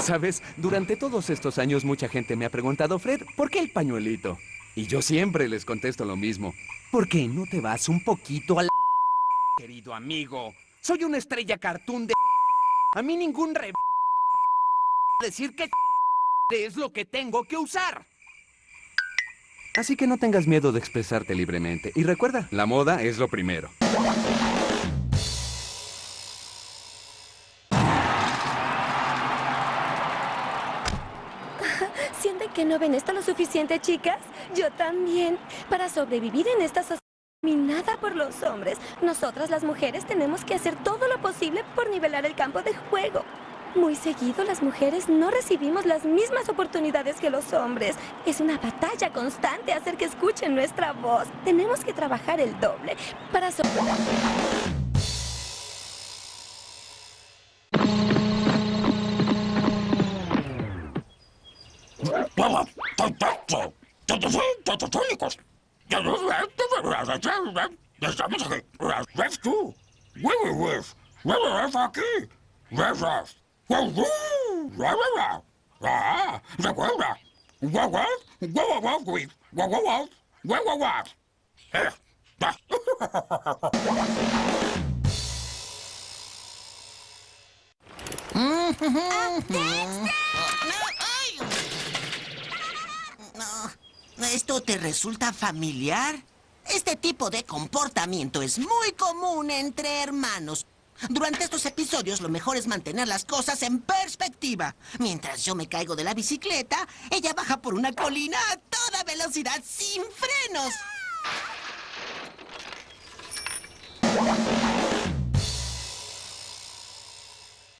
Sabes, durante todos estos años mucha gente me ha preguntado, Fred, ¿por qué el pañuelito? Y yo siempre les contesto lo mismo. ¿Por qué no te vas un poquito al... Querido amigo, soy una estrella cartoon de... A mí ningún re... Decir que... Es lo que tengo que usar. Así que no tengas miedo de expresarte libremente. Y recuerda, la moda es lo primero. ¿Sienten que no ven esto lo suficiente, chicas? Yo también. Para sobrevivir en esta sociedad dominada por los hombres, nosotras las mujeres tenemos que hacer todo lo posible por nivelar el campo de juego. Muy seguido las mujeres no recibimos las mismas oportunidades que los hombres. Es una batalla constante hacer que escuchen nuestra voz. Tenemos que trabajar el doble para sobrevivir. Oh, Было perfecto. Todos son tototónicos. Ya no Estamos aquí. ¿Ves tú? Hueve, hueve. Hueve, hueve aquí. Hueve. Hueve. Hueve. Ah, recuerda. Hueve. Hueve, hueve. Hueve, hueve. Hueve, hueve. Eh. Up next ¿Esto te resulta familiar? Este tipo de comportamiento es muy común entre hermanos. Durante estos episodios lo mejor es mantener las cosas en perspectiva. Mientras yo me caigo de la bicicleta, ella baja por una colina a toda velocidad sin frenos.